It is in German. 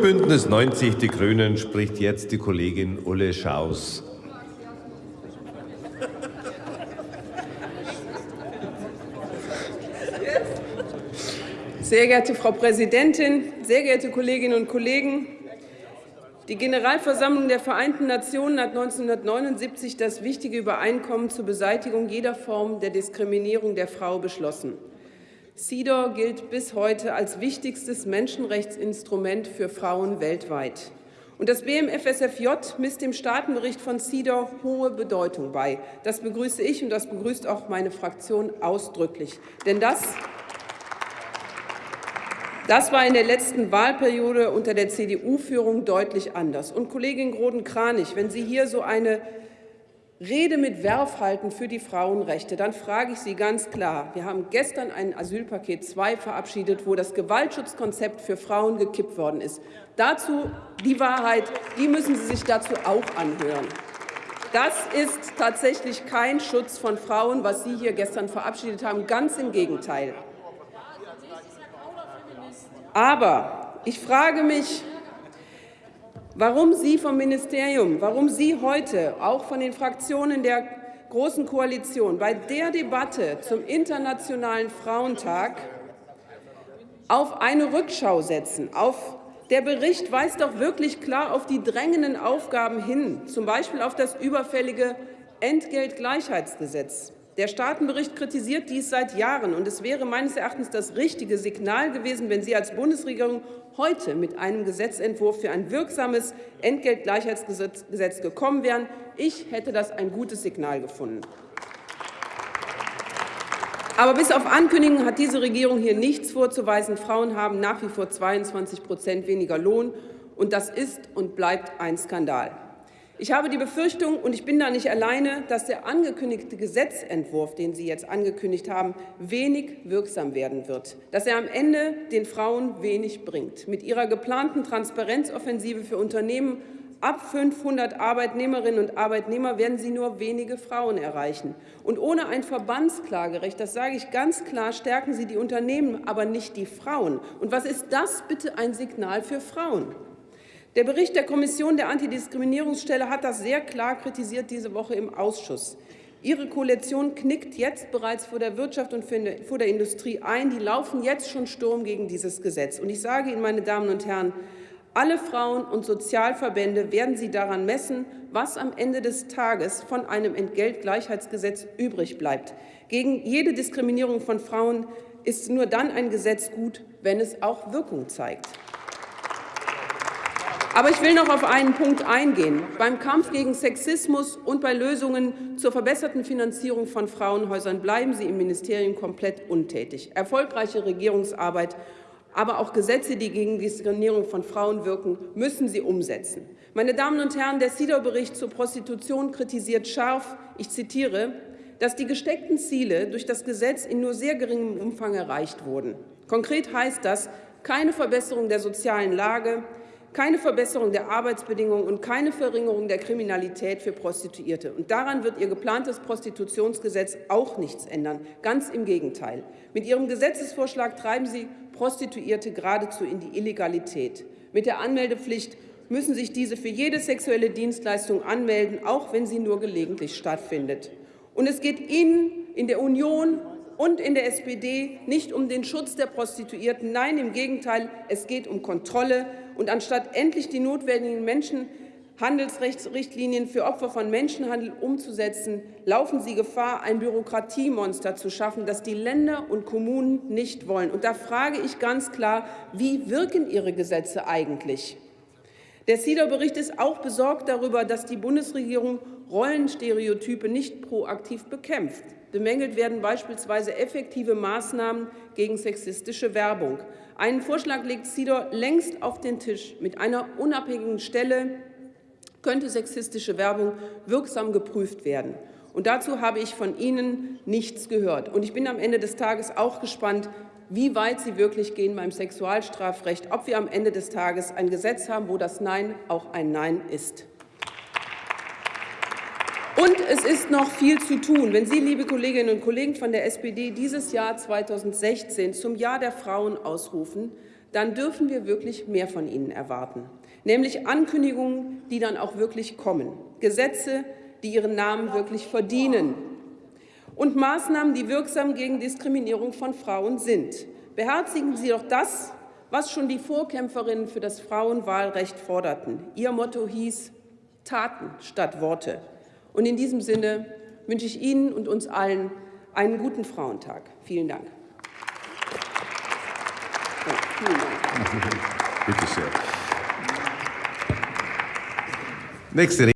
Bündnis 90 Die Grünen spricht jetzt die Kollegin Ulle Schaus. Sehr geehrte Frau Präsidentin, sehr geehrte Kolleginnen und Kollegen! Die Generalversammlung der Vereinten Nationen hat 1979 das wichtige Übereinkommen zur Beseitigung jeder Form der Diskriminierung der Frau beschlossen. CEDAW gilt bis heute als wichtigstes Menschenrechtsinstrument für Frauen weltweit. Und das BMFSFJ misst dem Staatenbericht von CEDAW hohe Bedeutung bei. Das begrüße ich, und das begrüßt auch meine Fraktion ausdrücklich. Denn das das war in der letzten Wahlperiode unter der CDU-Führung deutlich anders. Und Kollegin Groden-Kranich, wenn Sie hier so eine Rede mit Werf halten für die Frauenrechte, dann frage ich Sie ganz klar. Wir haben gestern ein Asylpaket 2 verabschiedet, wo das Gewaltschutzkonzept für Frauen gekippt worden ist. Dazu die Wahrheit, die müssen Sie sich dazu auch anhören. Das ist tatsächlich kein Schutz von Frauen, was Sie hier gestern verabschiedet haben. Ganz im Gegenteil. Aber ich frage mich, warum Sie vom Ministerium, warum Sie heute, auch von den Fraktionen der Großen Koalition, bei der Debatte zum Internationalen Frauentag auf eine Rückschau setzen. Auf der Bericht weist doch wirklich klar auf die drängenden Aufgaben hin, zum Beispiel auf das überfällige Entgeltgleichheitsgesetz. Der Staatenbericht kritisiert dies seit Jahren, und es wäre meines Erachtens das richtige Signal gewesen, wenn Sie als Bundesregierung heute mit einem Gesetzentwurf für ein wirksames Entgeltgleichheitsgesetz gekommen wären. Ich hätte das ein gutes Signal gefunden. Aber bis auf Ankündigungen hat diese Regierung hier nichts vorzuweisen. Frauen haben nach wie vor 22 Prozent weniger Lohn, und das ist und bleibt ein Skandal. Ich habe die Befürchtung, und ich bin da nicht alleine, dass der angekündigte Gesetzentwurf, den Sie jetzt angekündigt haben, wenig wirksam werden wird, dass er am Ende den Frauen wenig bringt. Mit Ihrer geplanten Transparenzoffensive für Unternehmen Ab 500 Arbeitnehmerinnen und Arbeitnehmer werden Sie nur wenige Frauen erreichen. Und ohne ein Verbandsklagerecht, das sage ich ganz klar, stärken Sie die Unternehmen, aber nicht die Frauen. Und was ist das bitte ein Signal für Frauen? Der Bericht der Kommission der Antidiskriminierungsstelle hat das sehr klar kritisiert diese Woche im Ausschuss. Ihre Koalition knickt jetzt bereits vor der Wirtschaft und vor der Industrie ein. Die laufen jetzt schon Sturm gegen dieses Gesetz. Und ich sage Ihnen, meine Damen und Herren, alle Frauen- und Sozialverbände werden Sie daran messen, was am Ende des Tages von einem Entgeltgleichheitsgesetz übrig bleibt. Gegen jede Diskriminierung von Frauen ist nur dann ein Gesetz gut, wenn es auch Wirkung zeigt. Aber ich will noch auf einen Punkt eingehen. Beim Kampf gegen Sexismus und bei Lösungen zur verbesserten Finanzierung von Frauenhäusern bleiben Sie im Ministerium komplett untätig. Erfolgreiche Regierungsarbeit, aber auch Gesetze, die gegen Diskriminierung von Frauen wirken, müssen Sie umsetzen. Meine Damen und Herren, der CEDAW-Bericht zur Prostitution kritisiert scharf, ich zitiere, dass die gesteckten Ziele durch das Gesetz in nur sehr geringem Umfang erreicht wurden. Konkret heißt das keine Verbesserung der sozialen Lage, keine Verbesserung der Arbeitsbedingungen und keine Verringerung der Kriminalität für Prostituierte. Und daran wird Ihr geplantes Prostitutionsgesetz auch nichts ändern. Ganz im Gegenteil. Mit Ihrem Gesetzesvorschlag treiben Sie Prostituierte geradezu in die Illegalität. Mit der Anmeldepflicht müssen sich diese für jede sexuelle Dienstleistung anmelden, auch wenn sie nur gelegentlich stattfindet. Und es geht Ihnen in der Union und in der SPD nicht um den Schutz der Prostituierten. Nein, im Gegenteil, es geht um Kontrolle, und anstatt endlich die notwendigen Menschenhandelsrechtsrichtlinien für Opfer von Menschenhandel umzusetzen, laufen Sie Gefahr, ein Bürokratiemonster zu schaffen, das die Länder und Kommunen nicht wollen. Und da frage ich ganz klar, wie wirken Ihre Gesetze eigentlich? Der CEDAW-Bericht ist auch besorgt darüber, dass die Bundesregierung Rollenstereotype nicht proaktiv bekämpft. Bemängelt werden beispielsweise effektive Maßnahmen gegen sexistische Werbung. Einen Vorschlag legt CEDAW längst auf den Tisch. Mit einer unabhängigen Stelle könnte sexistische Werbung wirksam geprüft werden. Und dazu habe ich von Ihnen nichts gehört. Und ich bin am Ende des Tages auch gespannt, wie weit Sie wirklich gehen beim Sexualstrafrecht, ob wir am Ende des Tages ein Gesetz haben, wo das Nein auch ein Nein ist. Es ist noch viel zu tun. Wenn Sie, liebe Kolleginnen und Kollegen von der SPD, dieses Jahr 2016 zum Jahr der Frauen ausrufen, dann dürfen wir wirklich mehr von ihnen erwarten, nämlich Ankündigungen, die dann auch wirklich kommen, Gesetze, die ihren Namen wirklich verdienen und Maßnahmen, die wirksam gegen Diskriminierung von Frauen sind. Beherzigen Sie doch das, was schon die Vorkämpferinnen für das Frauenwahlrecht forderten. Ihr Motto hieß Taten statt Worte. Und in diesem Sinne wünsche ich Ihnen und uns allen einen guten Frauentag. Vielen Dank. Ja, vielen Dank. Bitte sehr. Nächste